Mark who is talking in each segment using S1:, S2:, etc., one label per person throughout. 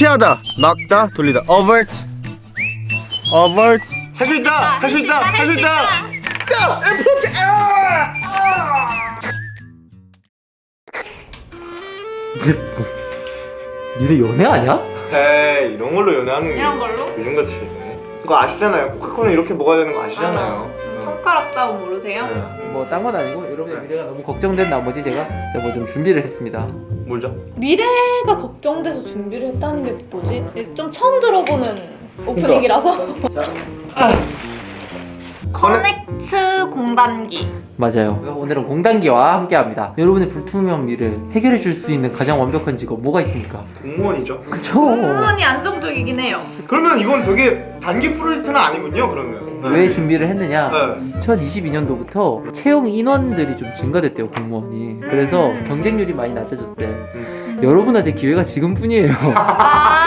S1: 피하다 막다 돌리다. Avert avert 할 수 있다 할 수 있다 할 수 있다. 야 애플워치 아!
S2: 니네 연애 아니야?
S1: 에이 이런 걸로 연애하는 게
S3: 이런 걸로?
S1: 요즘 같이 그거 아시잖아요. 코카콜라 이렇게 먹어야 되는 거 아시잖아요.
S3: 음, 손가락 싸움 모르세요?
S1: 네.
S2: 뭐딴 건 아니고 여러분의 미래가 너무 걱정된 나머지 제가 뭐 좀 준비를 했습니다
S1: 뭘죠?
S3: 미래가 걱정돼서 준비를 했다는 게 뭐지? 좀 처음 들어보는 오프닝이라서 커넥트 공단기.
S2: 맞아요. 오늘은 공단기와 함께합니다. 여러분의 불투명 미래 해결해 줄 수 있는 가장 완벽한 직업 뭐가 있습니까?
S1: 공무원이죠.
S2: 그쵸.
S3: 공무원이 안정적이긴 해요.
S1: 그러면 이건 되게 단기 프로젝트는 아니군요 그러면.
S2: 왜 준비를 했느냐?
S1: 네.
S2: 2022년도부터 채용 인원들이 좀 증가됐대요 공무원이. 그래서
S3: 음.
S2: 경쟁률이 많이 낮아졌대. 여러분한테 기회가 지금뿐이에요.
S3: 아,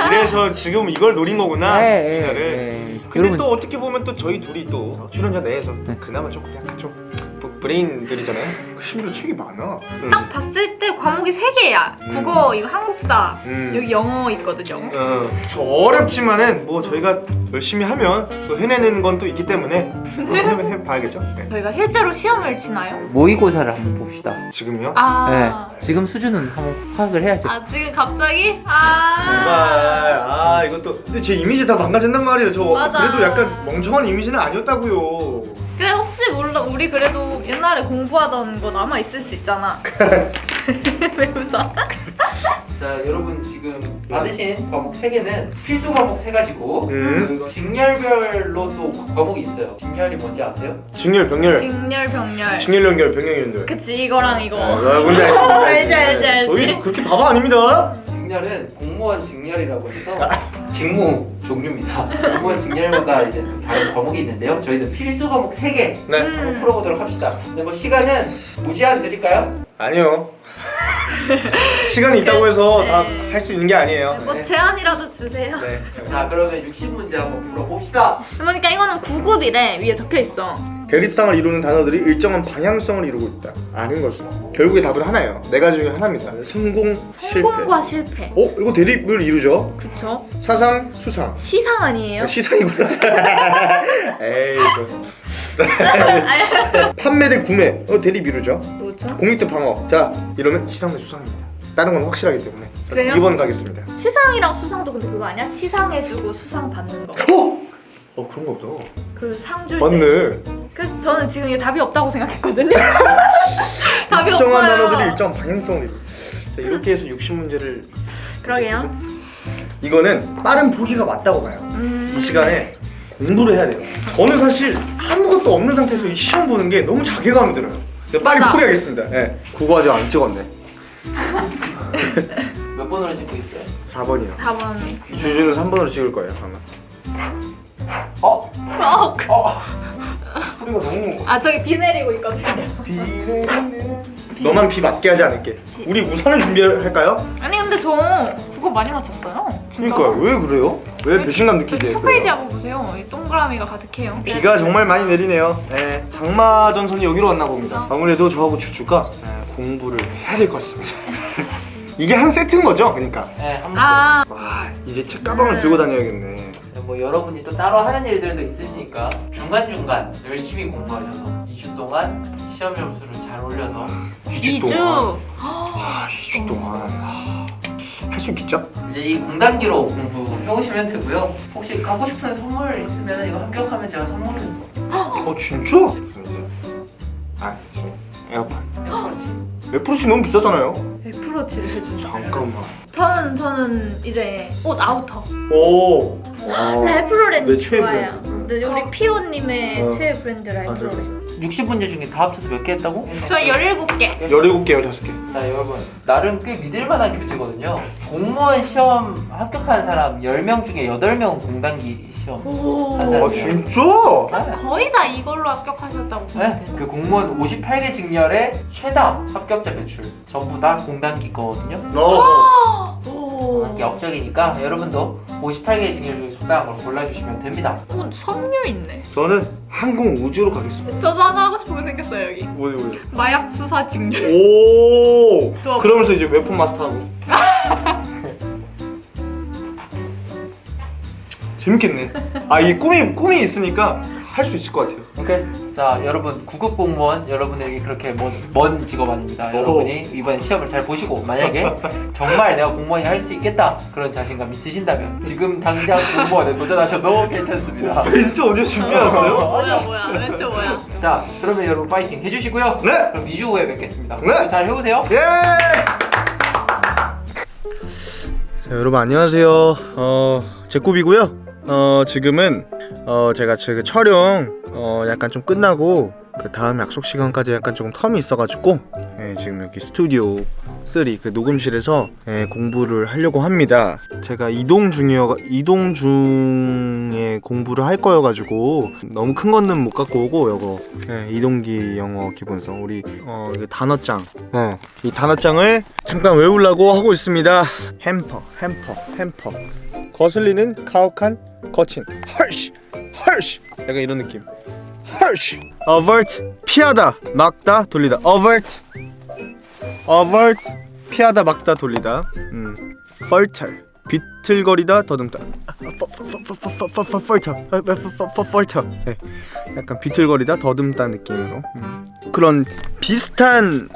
S1: 아, 이래서 지금 이걸 노린 거구나.
S2: 네,
S1: 이날을
S2: 네.
S1: 근데
S2: 여러분-
S1: 또 어떻게 보면 또 저희 둘이 또 출연자 내에서 또 그나마 조금 약간 좀 브- 브레인들이잖아요. 심지어 책이 많아. 응.
S3: 딱 봤을 때 과목이 세개야. 국어, 이거 한국사,
S1: 음.
S3: 여기 영어 있거든요
S1: 어, 저 어렵지만은 뭐 저희가 열심히 하면 또 해내는 건 또 있기 때문에 또 해, 해봐야겠죠? 네.
S3: 저희가 실제로 시험을 치나요?
S2: 모의고사를 한번 봅시다.
S1: 지금요?
S3: 아,
S2: 네, 지금 수준은 한번 파악을 해야죠.
S3: 아 지금 갑자기? 아.
S1: 정말. 아 이것도. 근데 제 이미지 다 망가졌단 말이에요. 저
S3: 맞아.
S1: 그래도 약간 멍청한 이미지는 아니었다고요
S3: 그래 혹시 몰라. 우리 그래도 옛날에 공부하던 거 남아 있을 수 있잖아. 왜 웃어?
S2: 자 여러분 지금 받으신 과목 3개는 필수 과목 3가지고
S1: 음.
S2: 직렬별로 또 과목이 있어요. 직렬이 뭔지 아세요?
S1: 직렬 병렬.
S3: 직렬 병렬.
S1: 직렬 연결 병렬 연결
S3: 그치 이거랑 이거.
S1: 아, 뭔지 알지
S3: 알지, 알지, 알지.
S1: 저희 그렇게 바보 아닙니다.
S2: 직렬은 공무원 직렬이라고 해서 직무 종류입니다. 공무원 직렬마다 이제 또 다른 과목이 있는데요. 저희는 필수 과목 3개
S1: 네.
S2: 한번
S3: 음.
S2: 풀어보도록 합시다. 근데 뭐 시간은 무제한 드릴까요?
S1: 아니요. 시간이 있다고 해서
S3: 네.
S1: 다할 수 있는 게 아니에요.
S3: 뭐 제안이라도 주세요.
S1: 네.
S2: 자 그러면 60문제 한번 풀어봅시다.
S3: 그러니까 이거는 9급이래. 위에 적혀있어.
S1: 대립상을 이루는 단어들이 일정한 방향성을 이루고 있다. 아는 거죠 결국에 답은 하나예요. 네 가지 중에 하나입니다. 성공 실패
S3: 성공과 실패.
S1: 어? 이거 대립을 이루죠?
S3: 그쵸?
S1: 사상 수상.
S3: 시상 아니에요?
S1: 아, 시상이구나. 에이 이거 판매 대 구매. 어 대립 이루죠?
S3: 뭐죠?
S1: 공익 대 방어. 자 이러면 시상 대 수상입니다. 다른 건 확실하기 때문에. 자,
S3: 그래요?
S1: 2번 가겠습니다.
S3: 시상이랑 수상도 근데 그거 아니야? 시상해주고 수상 받는 거.
S1: 어? 어 그런 거 없다.
S3: 그 상줄 때.
S1: 맞네.
S3: 그래서 저는 지금 이게 답이 없다고 생각했거든요
S1: 일정한
S3: 없어요.
S1: 단어들이 일정 방향성을 이루 자 이렇게 해서 60문제를
S3: 그러게요.
S1: 이거는 빠른 포기가 맞다고 봐요.
S3: 음...
S1: 이 시간에 공부를 해야 돼요. 저는 사실 아무것도 없는 상태에서 이 시험 보는 게 너무 자괴감이 들어요. 그래서 빨리
S3: 맞아.
S1: 포기하겠습니다. 네. 국어 아직 안 찍었네.
S2: 몇 번으로 찍고 있어요?
S1: 4번이요.
S3: 4번.
S1: 주주는 3번으로 찍을 거예요 아마.
S2: 어?
S3: 어,
S1: 소리가 너무
S3: 아 저기 비 내리고 있거든요.
S1: 비 내리는 너만 비 맞게 하지 않을게. 우리 우산을 준비할까요?
S3: 아니 근데 저 그거 많이 맞췄어요. 진짜.
S1: 그러니까 왜 그래요? 왜 배신감 느끼게
S3: 첫 페이지 한번 보세요. 이 동그라미가 가득해요.
S1: 비가 정말 많이 내리네요. 네, 장마 전선이 여기로 왔나 봅니다. 아무래도 저하고 주주가 네, 공부를 해야 될 것 같습니다. 이게 한 세트인 거죠? 그러니까.
S2: 네, 한번
S1: 아와 이제 책 가방을 들고 다녀야겠네.
S2: 뭐 여러분이 또 따로 하는 일들도 있으시니까 중간중간 열심히 공부하셔서 2주 동안 시험 점수를 잘 올려서
S1: 2주?
S3: 2주
S1: 동안. 와 2주 동안. 할 수 있겠죠?
S2: 이제 이 공단기로 공부 해 오시면 되고요. 혹시 갖고 싶은 선물 있으면 이거 합격하면 제가 선물을
S1: 어 진짜? 아 에어팟
S2: 그렇지
S1: 애플워치 너무 비싸잖아요.
S3: 100%치를 해주죠
S1: 잠깐만.
S3: 저는 저는 이제 옷 outer.
S1: 오. 내 최애
S3: 좋아해요.
S1: 브랜드.
S3: 네, 우리 피오님의
S1: 어.
S3: 최애 브랜드 랄프로렌
S2: 60문제 중에 다 합쳐서 몇 개 했다고?
S3: 저 17개
S1: 17개 15개
S2: 자 여러분 나름 꽤 믿을만한 퀴즈거든요 공무원 시험 합격한 사람 10명 중에 8명은 공단기 시험
S1: 아. 진짜?
S3: 거의 다 이걸로 합격하셨다고 보면
S2: 네? 그 공무원 58개 직렬의 최다 합격자 배출 전부 다 공단기 거거든요
S1: 어.
S3: 오
S2: 공단기 업적이니까 여러분도 58개 직렬 중에 적당을 골라주시면 됩니다.
S3: 오, 섬유 있네.
S1: 저는 항공 우주로 가겠습니다.
S3: 저도 하나 하고 싶은 거 생겼어요 여기.
S1: 뭐요 뭐요?
S3: 마약 수사 직렬.
S1: 오!
S3: 좋아.
S1: 그러면서 이제 웨폰 마스터하고. 재밌겠네. 아 이 꿈이 꿈이 있으니까 할 수 있을 것 같아요.
S2: 오케이. 자, 여러분 구급 공무원 여러분에게 그렇게 먼, 먼 직업 아닙니다. 여러분이 이번 시험을 잘 보시고 만약에 정말 내가 공무원이 할 수 있겠다 그런 자신감 있으신다면 지금 당장 공무원에 도전하셔도 괜찮습니다.
S1: 멘트 언제 준비하셨어요?
S3: 뭐야 뭐야 멘트 뭐야
S2: 자, 그러면 여러분 파이팅 해주시고요.
S1: 네.
S2: 그럼 2주 후에 뵙겠습니다.
S1: 네.
S2: 잘 해오세요.
S1: 예. 자, 여러분 안녕하세요. 어, 제 꿈이고요. 어, 지금은 어, 제가 지금 촬영 어, 약간 좀 끝나고 그 다음 약속 시간까지 약간 조금 텀이 있어가지고 예, 지금 여기 스튜디오 3 그 녹음실에서 예, 공부를 하려고 합니다. 제가 이동 중이어 이동 중에 공부를 할 거여가지고 너무 큰 거는 못 갖고 오고 요거. 예, 이동기 영어 기본서 우리 어, 단어장. 어, 이 단어장을 잠깐 외우려고 하고 있습니다. 햄퍼 햄퍼 햄퍼. 거슬리는 가혹한 거친. 헐시 헐시 약간 이런 느낌. 헐시 avert. 피하다 막다 돌리다. Avert. Avert. 피하다 막다 돌리다. 음. Falter. 비틀거리다 더듬다. Falter. 네. 약간 비틀거리다 더듬다 느낌으로. 음. 그런 비슷한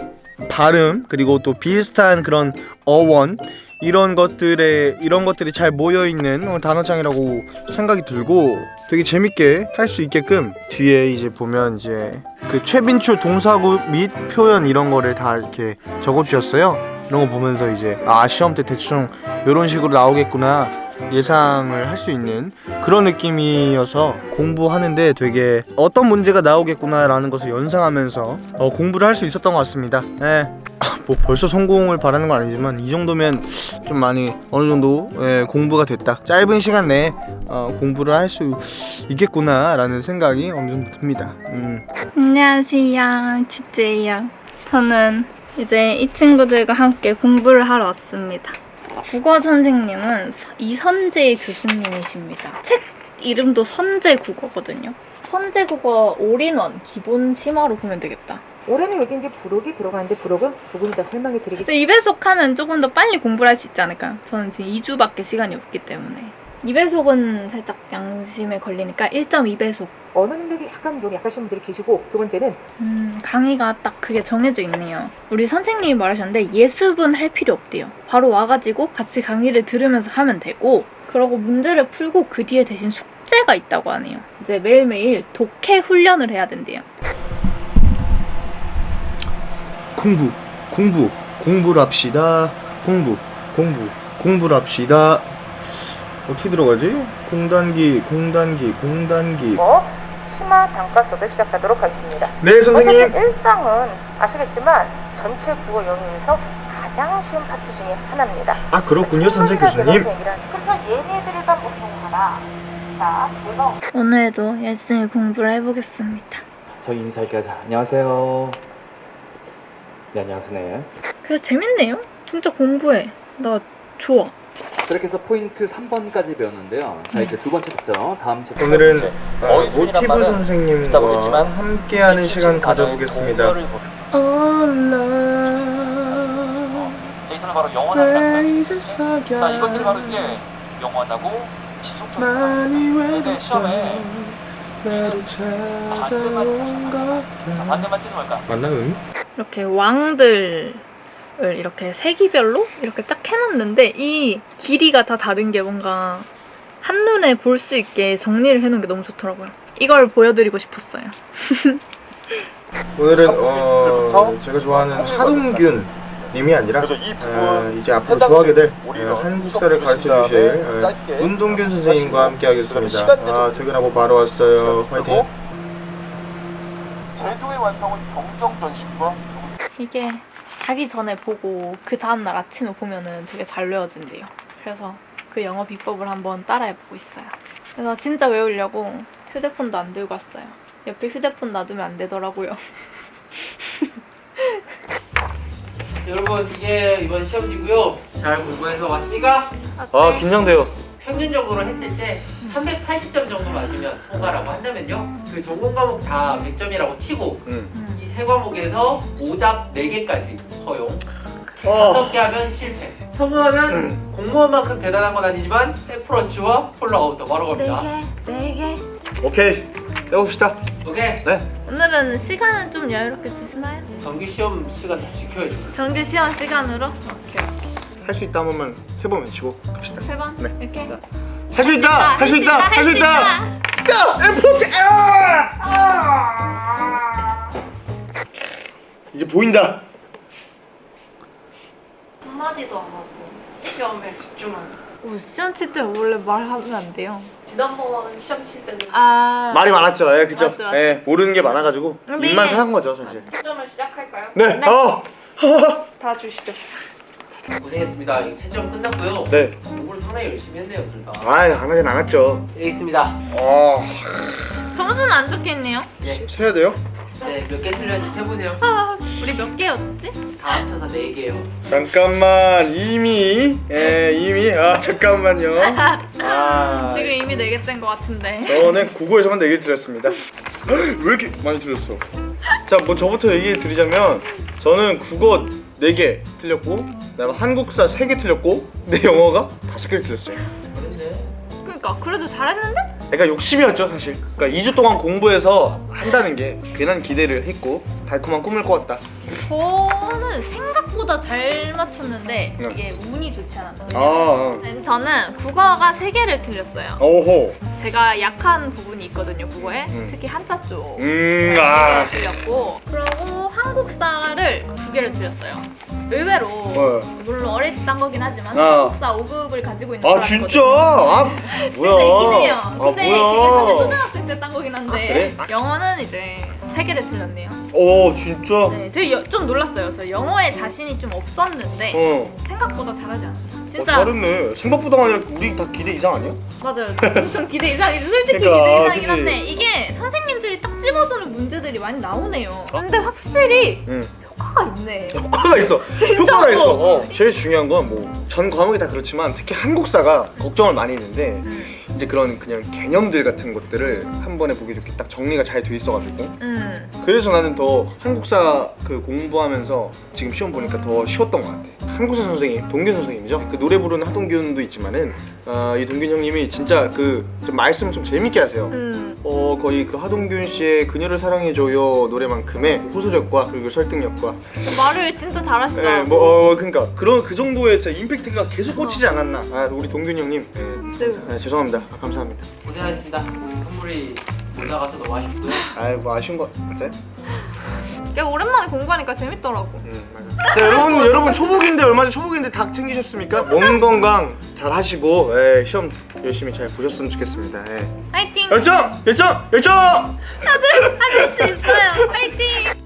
S1: 발음 그리고 또 비슷한 그런 어원 이런 것들에 이런 것들이 잘 모여 있는 어, 단어장이라고 생각이 들고 되게 재밌게 할 수 있게끔 뒤에 이제 보면 이제 그 최빈출 동사구 및 표현 이런 거를 다 이렇게 적어 주셨어요. 이런 거 보면서 이제 아 시험 때 대충 이런 식으로 나오겠구나 예상을 할 수 있는 그런 느낌이어서 공부하는데 되게 어떤 문제가 나오겠구나라는 것을 연상하면서 어, 공부를 할 수 있었던 것 같습니다. 네. 뭐 벌써 성공을 바라는 건 아니지만 이 정도면 좀 많이 어느 정도 예, 공부가 됐다. 짧은 시간 내에 어, 공부를 할 수 있겠구나라는 생각이 어느 정도 듭니다. 음.
S3: 안녕하세요 주제예요 저는 이제 이 친구들과 함께 공부를 하러 왔습니다 국어 선생님은 서- 이선재 교수님이십니다. 책 이름도 선재 국어거든요. 선재 국어 올인원 기본 심화로 보면 되겠다.
S4: 올해는 여기 이제 부록이 들어가는데 부록은 조금 이따 설명해 드리겠습니다.
S3: 근데 2배속 하면 조금 더 빨리 공부를 할 수 있지 않을까요? 저는 지금 2주밖에 시간이 없기 때문에 2배속은 살짝 양심에 걸리니까 1.2배속
S4: 어느 능력이 약간 좀 약하신 분들이 계시고 두 번째는
S3: 음, 강의가 딱 그게 정해져 있네요. 우리 선생님이 말하셨는데 예습은 할 필요 없대요. 바로 와가지고 같이 강의를 들으면서 하면 되고 그러고 문제를 풀고 그 뒤에 대신 숙제가 있다고 하네요. 이제 매일매일 독해 훈련을 해야 된대요.
S1: 공부 공부 공부를 합시다 공부 공부 공부를 합시다 어떻게 들어가지? 공단기 공단기 공단기
S4: 뭐 심화 단과 수업을 시작하도록 하겠습니다.
S1: 네 선생님
S4: 어쨌든 1장은 아시겠지만 전체 국어 영역에서 가장 쉬운 파트 중에 하나입니다.
S1: 아 그렇군요 선생 교수님
S4: 그래서 얘네들을 다 보통하라. 자, 제가
S3: 오늘도 열심히 공부를 해보겠습니다.
S5: 저희 인사할게요. 자, 안녕하세요. 네, 안녕하세요. 네.
S3: 그래서 재밌네요. 진짜 공부해. 나 좋아.
S5: 이렇게 해서 포인트 3번까지 배웠는데요. 자, 이제 두 번째 챕터, 다음 챕터.
S1: 오늘은
S5: 두 번째.
S1: 어, 모티브 선생님과 함께하는 시간 가져보겠습니다
S5: 자, 이틀은 바로 영원하기라는 자, 이것들이 바로 이제 영원하고 지속적인 시험에 반대말이 뜻이 자, 반대말 뜻은 뭘까?
S1: 맞나 응?
S3: 이렇게 왕들 을 이렇게 세기별로 이렇게 쫙 해놨는데 이 길이가 다 다른 게 뭔가 한눈에 볼 수 있게 정리를 해놓은 게 너무 좋더라고요. 이걸 보여드리고 싶었어요.
S1: 오늘은
S6: 어,
S1: 어, 제가 좋아하는 하동균 님이 아니라
S6: 그래서 이 부분
S1: 어, 이제 앞으로 좋아하게 될 어, 한국사를 가르쳐 주실 어, 운동균 선생님과 함께 하겠습니다. 아. 퇴근하고 바로 왔어요. 화이팅.
S6: 제도의 완성은 경정전식과
S3: 이게 자기 전에 보고 그 다음날 아침에 보면 은 되게 잘 외워진대요. 그래서 그 영어 비법을 한번 따라해보고 있어요. 그래서 진짜 외우려고 휴대폰도 안 들고 왔어요. 옆에 휴대폰 놔두면 안 되더라고요.
S2: 여러분 이게 이번 시험지고요. 잘 공부해서 왔으니까
S1: 아 긴장돼요.
S2: 평균적으로 했을 때 380점 정도 맞으면 통과라고 한다면요. 그 전공 과목 다 100점이라고 치고
S1: 응.
S3: 음.
S2: 이세 과목에서 오답 4개까지 허용.
S1: 어.
S2: 다섯 개 하면 실패. 성공하면 공무원만큼 대단한 건 아니지만 애플워치와 폴라아웃도 바로 갑니다.
S3: 네 개, 네 개.
S1: 오케이 해봅시다.
S2: 오케이.
S1: 네.
S3: 오늘은 시간을 좀 여유롭게 주시나요?
S2: 정규 시험 시간 다 지켜야죠.
S3: 정규 시험 시간으로? 오케이.
S1: 할 수 있다 한 번만 세번 외치고 갑시다.
S3: 세 번?
S1: 네.
S3: 이렇게?
S1: 할수 있다. 할 수 있다. 할 수 있다. 있다. 애플워치. 아! 아! 이제 보인다.
S3: 한마디도 안 하고 시험에 집중하는 오, 시험 칠 때 원래 말하면 안 돼요
S7: 지난번 시험 칠 때는
S3: 아
S1: 말이 많았죠. 예, 그죠.
S3: 맞죠, 맞죠.
S1: 예, 모르는 게 많아가지고
S3: 근데
S1: 입만 살한 거죠, 사실.
S7: 시점을 시작할까요?
S1: 네. 어.
S7: 다 주시죠.
S2: 고생했습니다. 채점 끝났고요.
S1: 네.
S2: 공부를 상당히 열심히 했네요, 둘 다.
S1: 아, 안 하진 않았죠.
S2: 여기 있습니다.
S1: 어.
S3: 점수는 안 적혀있네요
S1: 세야 돼요?
S2: 네, 몇 개 틀렸는지 세보세요.
S3: 아, 우리 몇 개였지?
S2: 다 합쳐서 네 개요.
S1: 잠깐만 이미 예 이미 아 잠깐만요. 아
S3: 지금 이미 4개째인 것 같은데
S1: 저는 국어에서만 4개 드렸습니다. 왜 이렇게 많이 드렸어? 자, 뭐 저부터 얘기 드리자면 저는 국어 4개 틀렸고 그다음에 한국사 3개 틀렸고 내 영어가 5개를 틀렸어요.
S3: 그러니까 그래도 잘했는데?
S1: 그러니까 욕심이었죠 사실. 그러니까 2주 동안 공부해서 한다는 게 괜한 기대를 했고 달콤한 꿈을 꿨다.
S3: 저는 생각보다 잘 맞췄는데
S1: 네.
S3: 이게 운이 좋지 않았어요
S1: 아,
S3: 저는 국어가 3개를 틀렸어요
S1: 어. 오호.
S3: 제가 약한 부분이 있거든요 국어에
S1: 음.
S3: 특히 한자 쪽
S1: 음,
S3: 네
S1: 아.
S3: 개를 틀렸고 그리고 한국사를 두 개를 틀렸어요 의외로
S1: 어.
S3: 물론 어릴 때딴 거긴 하지만
S1: 아.
S3: 한국사 5급을 가지고 있는
S1: 아. 진짜? 아 뭐야?
S3: 진짜 있긴 해요.
S1: 아
S3: 근데 그게 사실
S1: 뭐야?
S3: 초등학생 때 딴 거긴 한데
S1: 아, 그래?
S3: 영어는 이제 세 개를 틀렸네요.
S1: 오 진짜?
S3: 네, 제가 좀 놀랐어요. 저 영어에 자신이 좀 없었는데
S1: 어.
S3: 생각보다 잘하지 않았어요.
S1: 어,
S3: 진짜
S1: 잘했네. 생각보다 아니라 우리 다 기대 이상 아니야?
S3: 맞아요. 엄청 기대 이상이지. 솔직히
S1: 그러니까,
S3: 기대 이상이긴
S1: 그치.
S3: 한데 이게 선생님들이 딱 집어주는 문제들이 많이 나오네요. 근데 확실히
S1: 응.
S3: 효과가 있네.
S1: 효과가 있어. 효과가 있어. 어. 제일 중요한 건 뭐 전 과목이 다 그렇지만 특히 한국사가 걱정을 많이 했는데
S3: 음.
S1: 이제 그런 그냥 개념들 같은 것들을 한 번에 보기 좋게 딱 정리가 잘 돼 있어가지고
S3: 음.
S1: 그래서 나는 더 한국사 그 공부하면서 지금 시험 보니까 더 쉬웠던 것 같아. 한국사 선생님, 동균 선생님이죠. 그 노래 부르는 하동균도 있지만은 어, 이 동균 형님이 진짜 그 좀 말씀을 좀 재밌게 하세요.
S3: 음.
S1: 어 거의 그 하동균 씨의 그녀를 사랑해줘요 노래만큼의 호소력과 그리고 설득력과
S3: 말을 진짜 잘하시더라고.
S1: 예, 뭐 어, 그러니까 그런 그 정도의 진짜 임팩트가 계속 꽂히지 않았나 아 우리 동균 형님 예.
S3: 네.
S1: 아, 죄송합니다 아, 감사합니다
S2: 고생하셨습니다. 선물이 못 나가서 너무 아쉽고요.
S1: 아뭐 아쉬운 거 맞아요?
S3: 꽤 오랜만에 공부하니까 재밌더라고.
S1: 응 맞아 자 여러분 여러분 초복인데 얼마 전 초복인데 닭 챙기셨습니까? 몸 건강 잘 하시고 예, 시험 열심히 잘 보셨으면 좋겠습니다 예.
S3: 화이팅!
S1: 열정 열정 열정
S3: 할수 있어요. 화이팅!